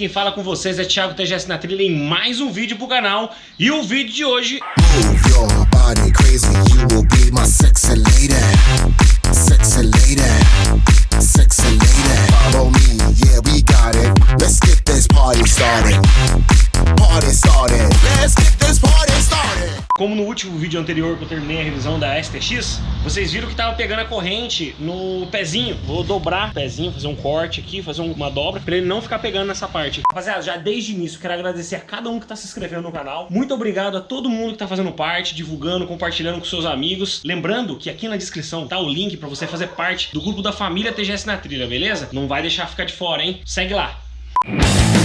quem fala com vocês é Thiago TGS na trilha em mais um vídeo pro canal. E o vídeo de hoje... Let's get Como no último vídeo anterior que eu terminei a revisão da STX, vocês viram que tava pegando a corrente no pezinho. Vou dobrar o pezinho, fazer um corte aqui, fazer uma dobra, pra ele não ficar pegando nessa parte. Rapaziada, já desde o início, quero agradecer a cada um que tá se inscrevendo no canal. Muito obrigado a todo mundo que tá fazendo parte, divulgando, compartilhando com seus amigos. Lembrando que aqui na descrição tá o link pra você fazer parte do grupo da família TGS na Trilha, beleza? Não vai deixar ficar de fora, hein? Segue lá. Olha,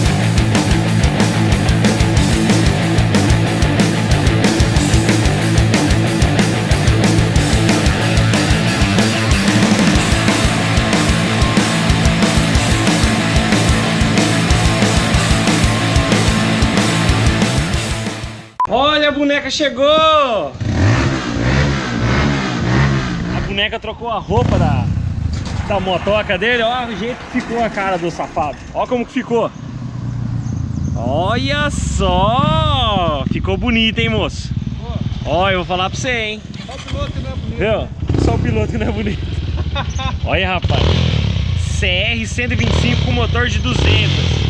boneca chegou! A boneca trocou a roupa da, da motoca dele. Olha o jeito que ficou a cara do safado. Olha como que ficou. Olha só! Ficou bonito, hein, moço? Olha, eu vou falar pra você, hein? Só o piloto que não é bonito. Viu? Só o piloto que não é bonito. Olha, rapaz. CR 125 com motor de 200.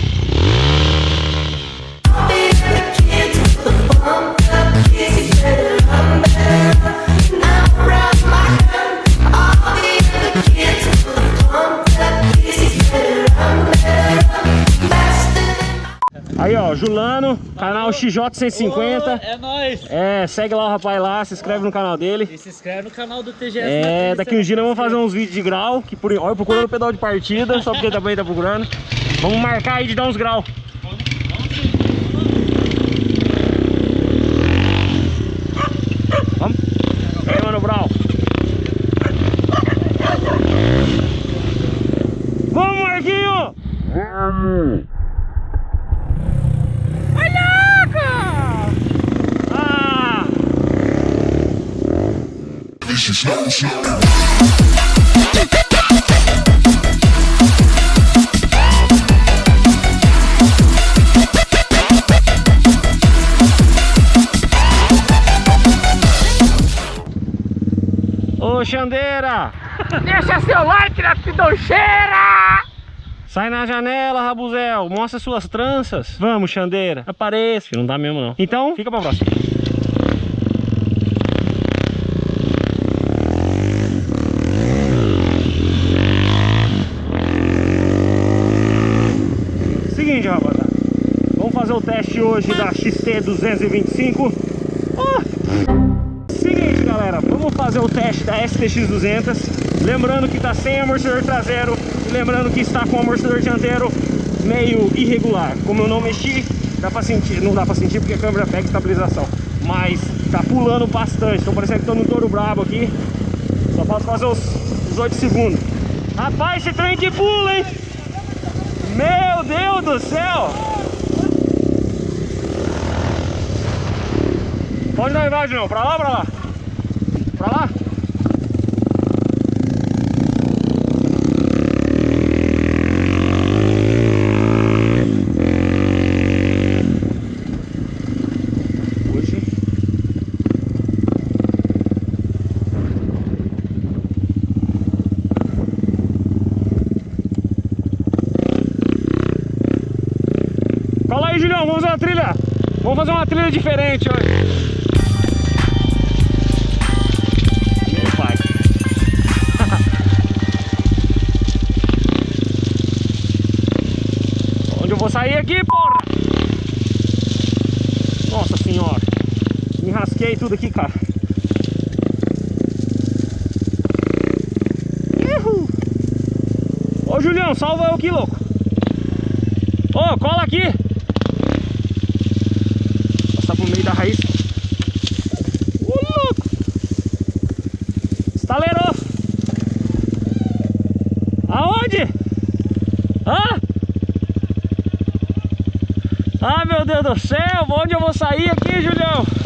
Aí, ó, Julano, canal XJ150. É nóis. É, segue lá o rapaz lá, se inscreve no canal dele. E se inscreve no canal do TGS. É, daqui uns dias nós vamos fazer uns vídeos de grau, que por olha, procurando o pedal de partida, só porque também tá procurando. Vamos marcar aí de dar uns graus. Vamos? E aí, mano Brau? Vamos, Marquinho! Vamos! Olha! Ah! Show. Ô, Xandeira! Deixa seu like na pidoncheira! Sai na janela, Rabuzel. Mostra suas tranças. Vamos, Xandeira. Apareça. Não dá mesmo, não. Então, fica pra próxima. O teste hoje da XT225. Ah! Seguinte, galera, vamos fazer o teste da STX200. Lembrando que está sem amortecedor traseiro lembrando que está com o amortecedor dianteiro meio irregular. Como eu não mexi, dá pra sentir, não dá pra sentir porque a câmera pega estabilização. Mas tá pulando bastante, tô parecendo que tô num touro brabo aqui. Só falta fazer os, os 8 segundos. Rapaz, esse trem que pula, hein? Meu Deus do céu! Onde nós vai, Julião? Pra lá pra lá? Pra lá? Cola aí, Julião, vamos fazer uma trilha. Vamos fazer uma trilha diferente hoje. Rasquei tudo aqui, cara. Uhul. Ô, Julião, salva eu aqui, louco. Ô, cola aqui. Passar pro meio da raiz. Ô, louco. Estalerou. Aonde? Hã? Ah, meu Deus do céu. Onde eu vou sair aqui, Julião?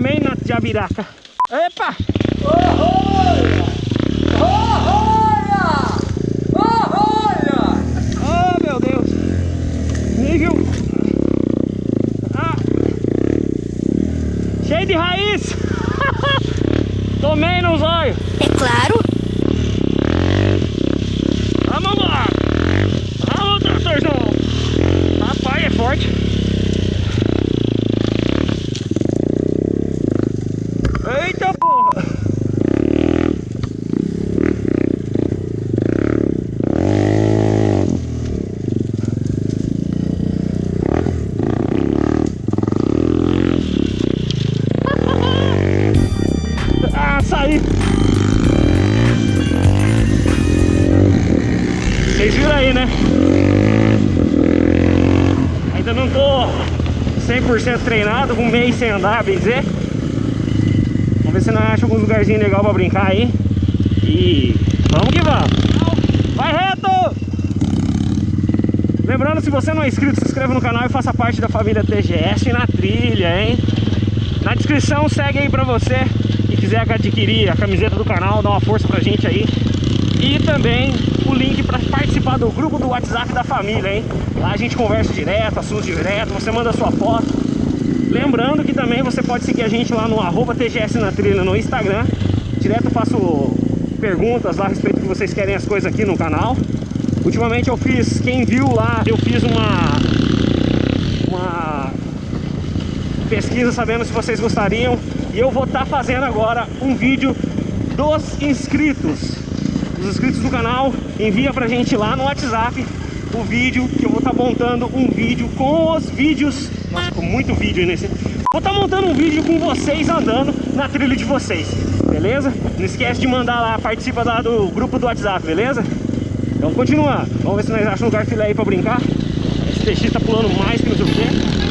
Tomei na jabiraca. Epa! Oh, olha! Oh, olha! Oh, olha! Oh, meu Deus! Nível! Ah. Cheio de raiz! Tomei no olhos! É claro! Não tô 100% treinado, um mês sem andar, bem dizer. Vamos ver se nós achamos alguns lugarzinhos legais pra brincar aí. E vamos que vamos. Vai reto! Lembrando, se você não é inscrito, se inscreva no canal e faça parte da família TGS na trilha, hein? Na descrição segue aí pra você que quiser adquirir a camiseta do canal, dá uma força pra gente aí. E também o link para participar do grupo do WhatsApp da família, hein? Lá a gente conversa direto, assuntos direto, você manda sua foto. Lembrando que também você pode seguir a gente lá no arroba TGS na trilha no Instagram. Direto faço perguntas lá a respeito do que vocês querem as coisas aqui no canal. Ultimamente eu fiz, quem viu lá, eu fiz uma, uma pesquisa sabendo se vocês gostariam. E eu vou estar fazendo agora um vídeo dos inscritos. Os inscritos do canal envia pra gente lá no WhatsApp o vídeo que eu vou estar montando um vídeo com os vídeos. Nossa, ficou muito vídeo nesse. Vou estar montando um vídeo com vocês andando na trilha de vocês, beleza? Não esquece de mandar lá, participa lá do grupo do WhatsApp, beleza? Então continuar. Vamos ver se nós achamos um lugar filé aí pra brincar. Esse TX tá pulando mais que não sei o quê.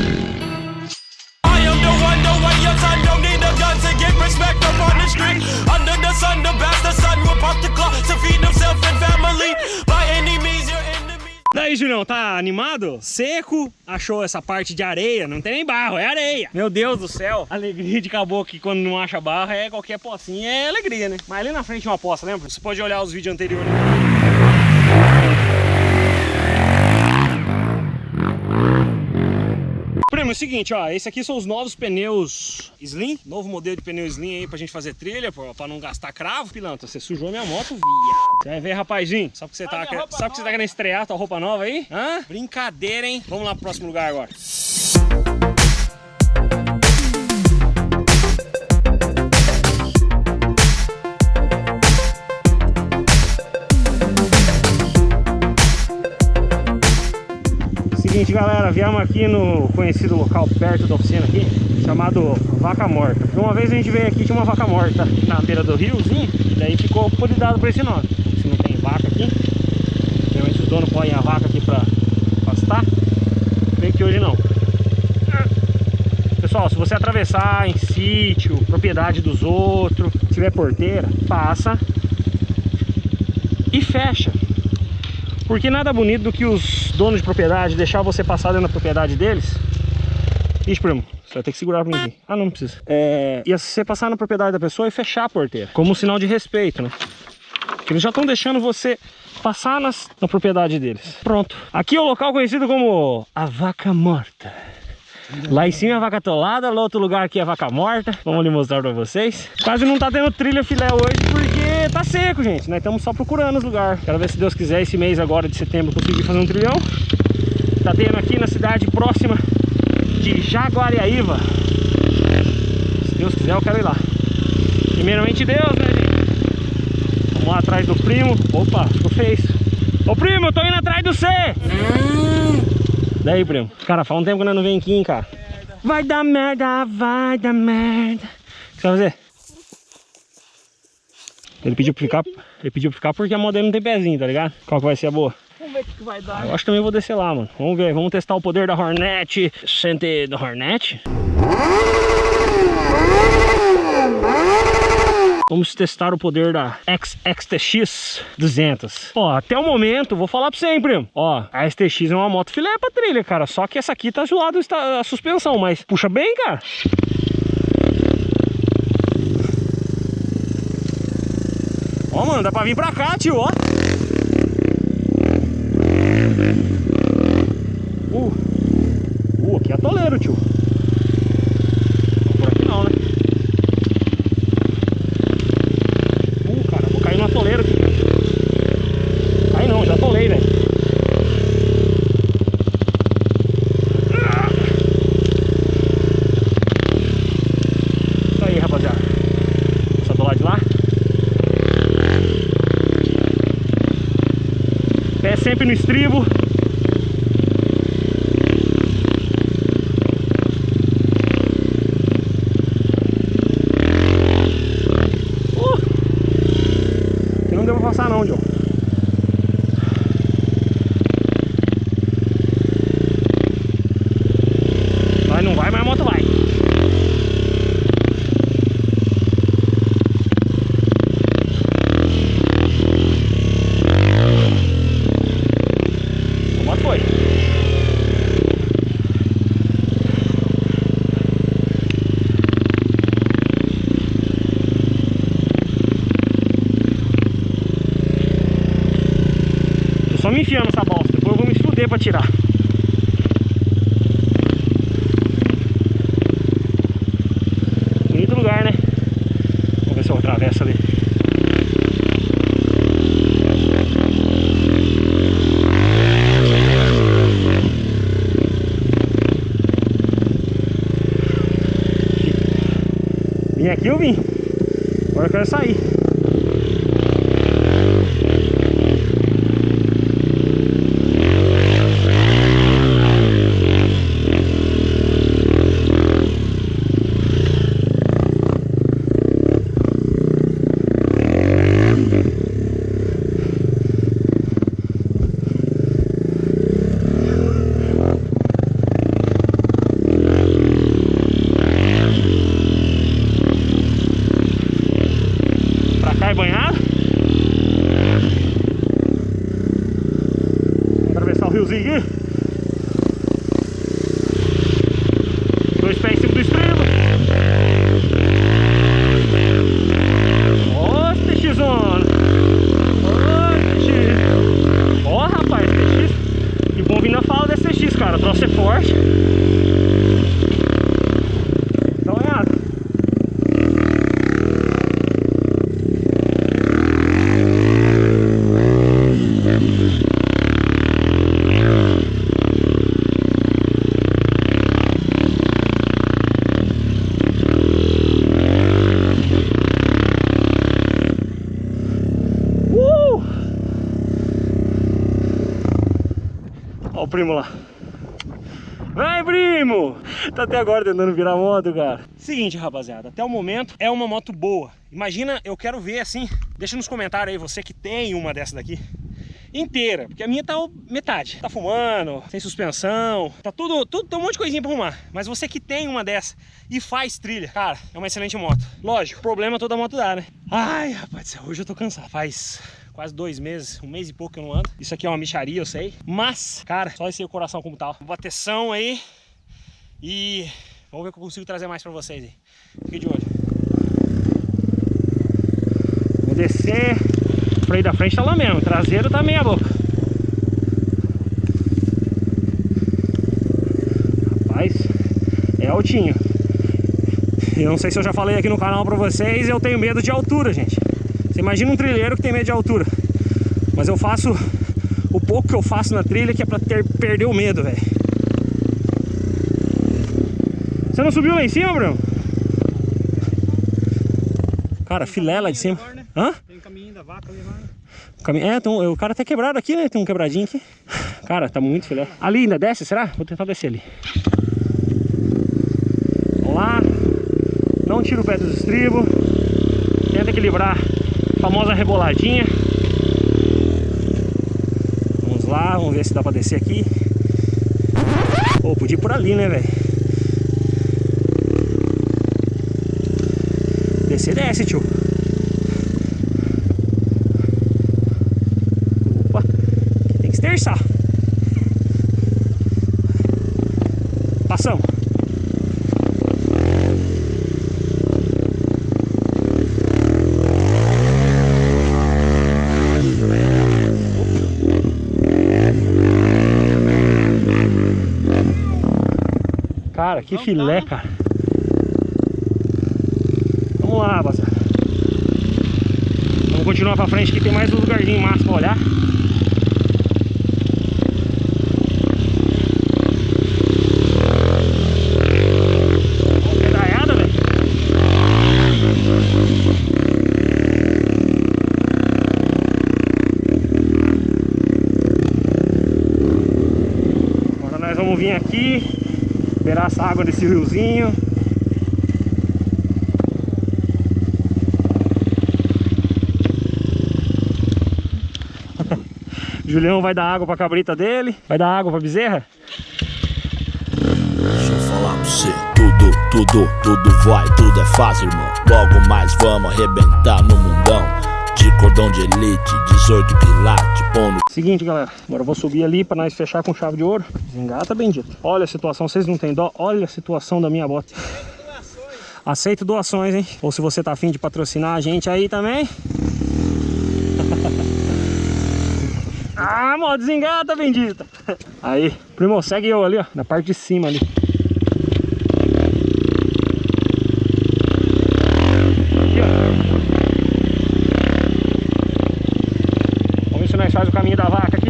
Daí, Julião, tá animado? Seco, achou essa parte de areia, não tem nem barro, é areia. Meu Deus do céu, alegria de caboclo que quando não acha barro é qualquer pocinha, é alegria, né? Mas ali na frente é uma poça, lembra? Você pode olhar os vídeos anteriores. É o seguinte, ó, esse aqui são os novos pneus Slim, novo modelo de pneu Slim aí pra gente fazer trilha, pô, pra não gastar cravo. Pilantra, você sujou minha moto, viado. Vai ver, rapazinho, sabe que você tá, sabe que você tá querendo estrear tua roupa nova aí? Hã? Brincadeira, hein? Vamos lá pro próximo lugar agora. Seguinte, galera, viemos aqui no conhecido local perto da oficina aqui, chamado Vaca Morta. Uma vez a gente veio aqui, tinha uma vaca morta na beira do riozinho, daí ficou apelidado por esse nome. Se não tem vaca aqui, geralmente os donos põem a vaca aqui pra pastar, veio que hoje não. Pessoal, se você atravessar em sítio, propriedade dos outros, tiver porteira, passa e fecha. Porque nada bonito do que os donos de propriedade deixar você passar dentro da propriedade deles. Ixi, primo, você vai ter que segurar pra mim aqui. Ah, não, não precisa. É, e você passar na propriedade da pessoa e fechar a porteira. Como um sinal de respeito, né? Porque eles já estão deixando você passar nas, na propriedade deles. Pronto. Aqui é o local conhecido como a Vaca Morta. Lá em cima é vaca atolada, lá outro lugar aqui é vaca morta. Vamos lhe mostrar pra vocês. Quase não tá tendo trilha filé hoje porque tá seco, gente. Nós estamos só procurando os lugares. Quero ver se Deus quiser esse mês agora de setembro conseguir fazer um trilhão. Tá tendo aqui na cidade próxima de Jaguariaíva. Se Deus quiser eu quero ir lá. Primeiramente Deus, né, gente? Vamos lá atrás do primo. Opa, ficou feio. Ô primo, eu tô indo atrás do C. Daí, primo. Cara, faz um tempo que nós não vem aqui, hein, cara. Vai dar merda, vai dar merda. O que você vai fazer? Ele pediu pra ficar, ele pediu pra ficar porque a moto dele não tem pezinho, tá ligado? Qual que vai ser a boa? Vamos ver o que vai dar. Eu acho que também vou descer lá, mano. Vamos ver, vamos testar o poder da Hornet. Sente do Hornet. Vamos testar o poder da XXTX 200. Ó, até o momento, vou falar pra você, hein, primo. Ó, a STX é uma moto filé pra trilha, cara. Só que essa aqui tá zoado a suspensão, mas puxa bem, cara. Ó, mano, dá pra vir pra cá, tio, ó. Uh. atoleiro, tio. Por aqui não, né? Uh, cara, vou cair no atoleiro aqui. Cai não, já atolei, velho. Isso aí, rapaziada. Essa do lado de lá. Sempre no estribo. Uh! Aqui não deu pra passar não, John. Vai, não vai, mas a moto vai. A moto foi. Tô só me enfiando nessa bosta, depois eu vou me fuder pra tirar. Bonito lugar, né? Vamos ver se eu atravesso ali. Vim aqui, eu vim. Agora eu quero sair. Tá até agora tentando virar moto, cara. Seguinte, rapaziada, até o momento é uma moto boa. Imagina, eu quero ver assim. Deixa nos comentários aí, você que tem uma dessa daqui. Inteira, porque a minha tá metade. Tá fumando, sem suspensão, tá tudo, tudo, tem um monte de coisinha pra arrumar. Mas você que tem uma dessa e faz trilha, cara, é uma excelente moto. Lógico, problema toda moto dá, né? Ai, rapaz, hoje eu tô cansado. Faz quase dois meses, um mês e pouco que eu não ando. Isso aqui é uma micharia, eu sei. Mas, cara, só esse coração como tal. Vou bateção aí e vamos ver o que eu consigo trazer mais pra vocês aí. Fique de olho. Vou descer. O freio da frente tá lá mesmo, o traseiro tá meia boca. Rapaz, é altinho. Eu não sei se eu já falei aqui no canal pra vocês, eu tenho medo de altura, gente. Você imagina um trilheiro que tem medo de altura. Mas eu faço o pouco que eu faço na trilha que é pra ter, perder o medo, velho. Você não subiu lá em cima, Bruno? Cara, filé lá de cima. Hã? Tem caminho da vaca ali. Cami- É, um- o cara tá quebrado aqui, né? Tem um quebradinho aqui. Cara, tá muito filé. Ali ainda desce, será? Vou tentar descer ali. Vamos lá. Não tira o pé dos estribos. Tenta equilibrar a famosa reboladinha. Vamos lá, vamos ver se dá pra descer aqui. Pô, podia ir por ali, né, velho? Descer, desce, tio. Opa, aqui tem que esterçar. Passamos. Cara, que filé, cara. Vamos continuar pra frente que tem mais um lugarzinho massa pra olhar. Agora nós vamos vir aqui, esperar essa água desse riozinho. Julião vai dar água pra cabrita dele, vai dar água pra bezerra. Deixa eu falar pra você. Tudo, tudo, tudo vai, tudo é fácil, irmão. Logo mais vamos arrebentar no mundão. De cordão de elite, 18 quilate, pondo. Seguinte, galera, agora eu vou subir ali pra nós fechar com chave de ouro. Desengata, bendito. Olha a situação, vocês não têm dó? Olha a situação da minha bota. Aceito doações, hein? Ou se você tá afim de patrocinar a gente aí também. Mó, desengata, bendita. Aí, primo, segue eu ali, ó, na parte de cima ali. Aqui, ó. Vamos ver se nós faz o caminho da vaca aqui.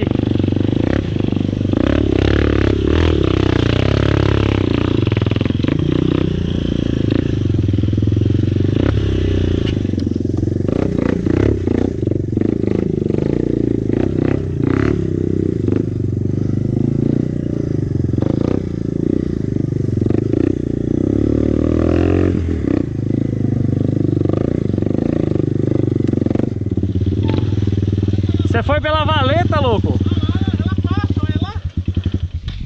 Você foi pela valeta, louco?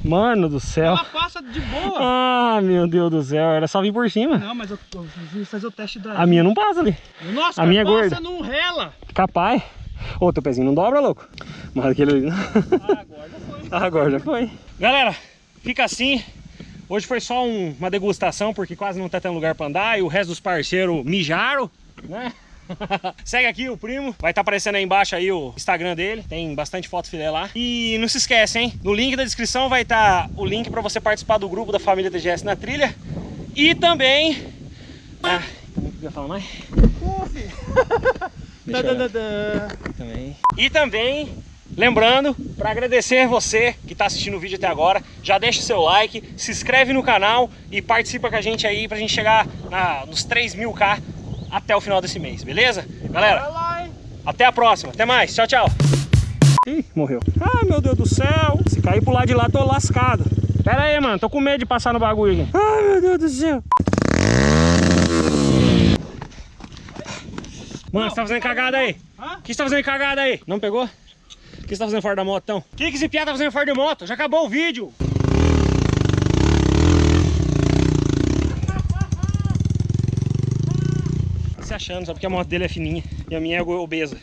Mano do céu. Ela passa de boa. Ah, meu Deus do céu. Era só vir por cima. Não, mas eu, eu vim fazer o teste da. A minha não passa ali. Nossa, a cara, minha é passa gorda. não rela. Capaz. Ô, teu pezinho não dobra, louco. Mas aquele ali. não. Ah, agora já foi. Agora já foi. Galera, fica assim. Hoje foi só um- uma degustação, porque quase não tá tendo lugar pra andar. E o resto dos parceiros mijaram, né? Segue aqui o primo, vai estar aparecendo aí embaixo aí o Instagram dele, tem bastante foto filé lá. E não se esquece, hein? No link da descrição vai estar o link para você participar do grupo da família TGS na trilha. E também... Ah, também podia falar mais? Também. E também, lembrando, para agradecer você que está assistindo o vídeo até agora, já deixa o seu like, se inscreve no canal e participa com a gente aí pra gente chegar na, nos 3 mil K até o final desse mês, beleza? Galera, até a próxima, até mais, tchau, tchau. Ih, morreu. Ai, meu Deus do céu. Se cair pro lado de lá, tô lascado. Pera aí, mano, tô com medo de passar no bagulho aqui. Ai, meu Deus do céu. Mano, você tá fazendo cagada aí? Hã? O que você tá fazendo cagada aí? Não pegou? O que você tá fazendo fora da moto, então? O que que esse piá tá fazendo fora de moto? Já acabou o vídeo. Só porque a moto dele é fininha e a minha é obesa.